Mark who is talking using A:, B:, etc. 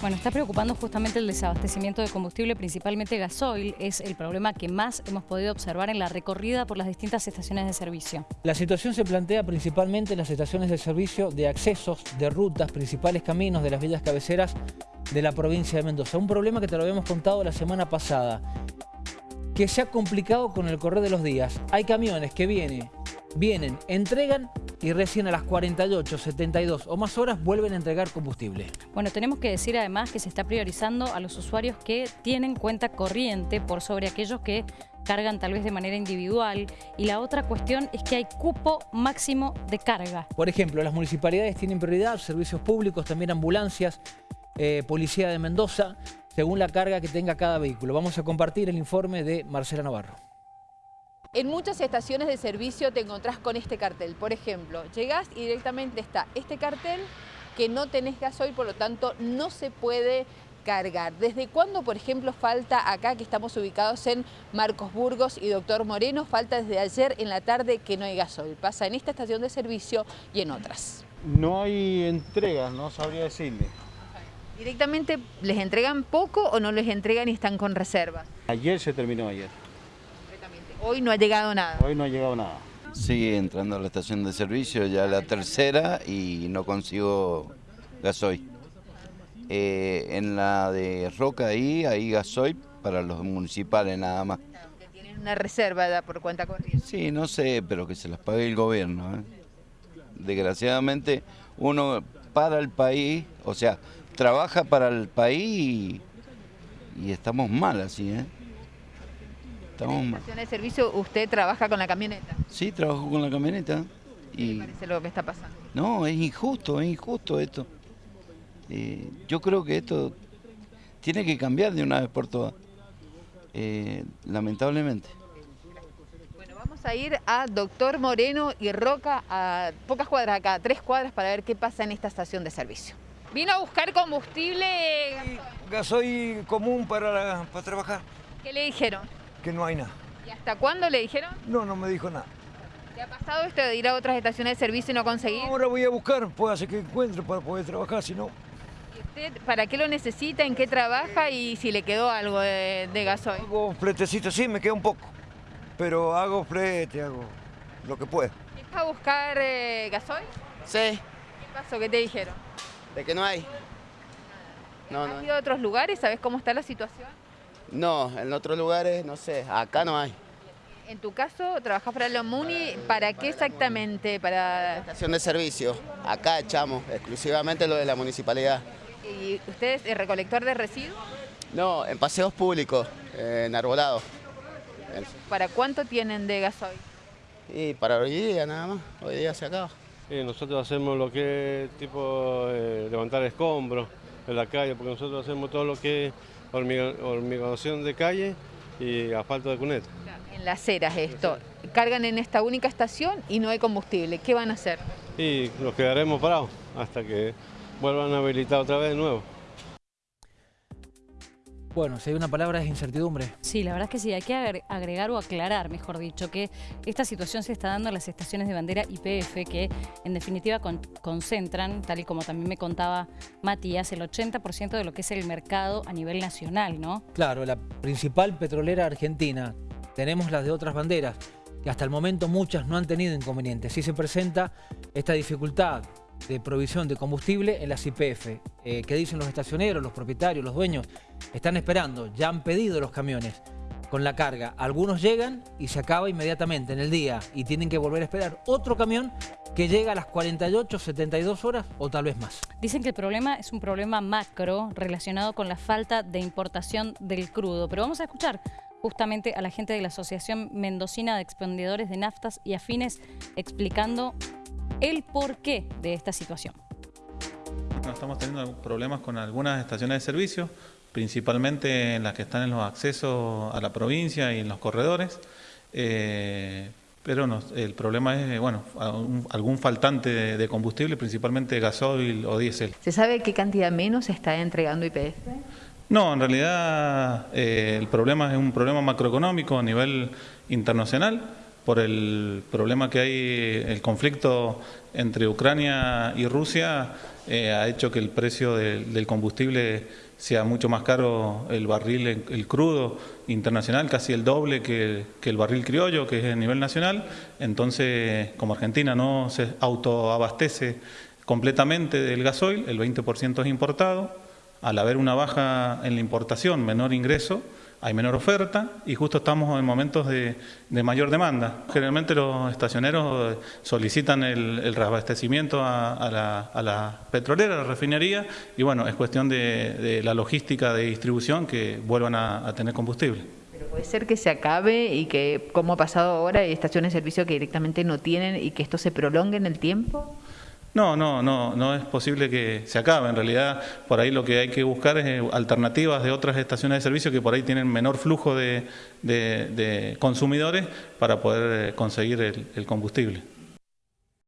A: Bueno, está preocupando justamente el desabastecimiento de combustible, principalmente gasoil. Es el problema que más hemos podido observar en la recorrida por las distintas estaciones de servicio.
B: La situación se plantea principalmente en las estaciones de servicio de accesos, de rutas, principales caminos de las villas cabeceras de la provincia de Mendoza. Un problema que te lo habíamos contado la semana pasada, que se ha complicado con el correr de los días. Hay camiones que vienen, vienen, entregan y recién a las 48, 72 o más horas vuelven a entregar combustible.
A: Bueno, tenemos que decir además que se está priorizando a los usuarios que tienen cuenta corriente por sobre aquellos que cargan tal vez de manera individual y la otra cuestión es que hay cupo máximo de carga.
B: Por ejemplo, las municipalidades tienen prioridad, servicios públicos, también ambulancias, eh, Policía de Mendoza, según la carga que tenga cada vehículo. Vamos a compartir el informe de Marcela Navarro.
C: En muchas estaciones de servicio te encontrás con este cartel. Por ejemplo, llegás y directamente está este cartel que no tenés gasoil, por lo tanto no se puede cargar. ¿Desde cuándo, por ejemplo, falta acá que estamos ubicados en Marcos Burgos y Doctor Moreno? Falta desde ayer en la tarde que no hay gasoil. Pasa en esta estación de servicio y en otras.
D: No hay entregas, no sabría decirle.
C: ¿Directamente les entregan poco o no les entregan y están con reservas?
D: Ayer se terminó ayer.
C: Hoy no ha llegado nada.
D: Hoy no ha llegado nada.
E: Sigue entrando a la estación de servicio, ya la tercera y no consigo gasoil. Eh, en la de Roca ahí, hay gasoil para los municipales nada más.
C: Que tienen una reserva por cuenta corriente.
E: Sí, no sé, pero que se las pague el gobierno. ¿eh? Desgraciadamente uno para el país, o sea, trabaja para el país y, y estamos mal así, ¿eh?
C: ¿En la estación de servicio usted trabaja con la camioneta?
E: Sí, trabajo con la camioneta.
C: ¿Qué y... le parece lo que está pasando?
E: No, es injusto, es injusto esto. Eh, yo creo que esto tiene que cambiar de una vez por todas, eh, lamentablemente.
C: Bueno, vamos a ir a Doctor Moreno y Roca, a pocas cuadras acá, tres cuadras, para ver qué pasa en esta estación de servicio. ¿Vino a buscar combustible?
F: Gasoil común para, para trabajar.
C: ¿Qué le dijeron?
F: Que no hay nada.
C: ¿Y hasta cuándo le dijeron?
F: No, no me dijo nada.
C: ¿Te ha pasado esto de ir a otras estaciones de servicio y no conseguir?
F: Ahora voy a buscar, puede hacer que encuentre para poder trabajar, si no...
C: ¿Y usted para qué lo necesita, en qué trabaja y si le quedó algo de, de gasoil?
F: Hago fletecito, sí, me queda un poco, pero hago flete, hago lo que puedo.
C: ¿Está a buscar eh, gasoil?
G: Sí.
C: ¿Qué pasó? ¿Qué te dijeron?
G: De que no hay.
C: No, ¿Has no. ido a otros lugares? ¿Sabes cómo está la situación?
G: No, en otros lugares, no sé, acá no hay.
C: En tu caso, trabajas para la MUNI, ¿para qué exactamente? Para
G: estación de servicio. Acá echamos exclusivamente lo de la municipalidad.
C: ¿Y usted es recolector de residuos?
G: No, en paseos públicos, en arbolado.
C: ¿Para cuánto tienen de gasoil?
G: Y para hoy día nada más, hoy día se acaba.
H: Nosotros hacemos lo que es tipo eh, levantar escombros en la calle, porque nosotros hacemos todo lo que es hormigonación de calle y asfalto de cuneta.
C: En las ceras esto, cargan en esta única estación y no hay combustible, ¿qué van a hacer?
H: Y nos quedaremos parados hasta que vuelvan a habilitar otra vez de nuevo.
B: Bueno, si hay una palabra es incertidumbre.
A: Sí, la verdad es que sí, hay que agregar o aclarar, mejor dicho, que esta situación se está dando en las estaciones de bandera IPF que en definitiva con, concentran, tal y como también me contaba Matías, el 80% de lo que es el mercado a nivel nacional, ¿no?
B: Claro, la principal petrolera argentina. Tenemos las de otras banderas, que hasta el momento muchas no han tenido inconvenientes. Sí se presenta esta dificultad de provisión de combustible en las IPF. Eh, ¿Qué dicen los estacioneros, los propietarios, los dueños? Están esperando, ya han pedido los camiones con la carga. Algunos llegan y se acaba inmediatamente en el día y tienen que volver a esperar otro camión que llega a las 48, 72 horas o tal vez más.
A: Dicen que el problema es un problema macro relacionado con la falta de importación del crudo. Pero vamos a escuchar justamente a la gente de la Asociación Mendocina de Expendedores de Naftas y Afines explicando el porqué de esta situación.
I: Estamos teniendo problemas con algunas estaciones de servicio, principalmente en las que están en los accesos a la provincia y en los corredores. Eh, pero no, el problema es bueno, algún faltante de combustible, principalmente gasoil o diésel.
C: ¿Se sabe qué cantidad menos está entregando IPF?
I: No, en realidad eh, el problema es un problema macroeconómico a nivel internacional por el problema que hay, el conflicto entre Ucrania y Rusia, eh, ha hecho que el precio del combustible sea mucho más caro el barril, el crudo internacional, casi el doble que, el barril criollo, que es a nivel nacional. Entonces, como Argentina no se autoabastece completamente del gasoil, el 20% es importado, al haber una baja en la importación, menor ingreso, hay menor oferta y justo estamos en momentos de, mayor demanda. Generalmente los estacioneros solicitan el, reabastecimiento a, la, petrolera, a la refinería, y bueno, es cuestión de, la logística de distribución que vuelvan a, tener combustible.
C: Pero puede ser que se acabe y que, como ha pasado ahora, hay estaciones de servicio que directamente no tienen y que esto se prolongue en el tiempo.
I: No, no, no, no es posible que se acabe. En realidad, por ahí lo que hay que buscar es eh, alternativas de otras estaciones de servicio que por ahí tienen menor flujo de, consumidores para poder eh, conseguir el combustible.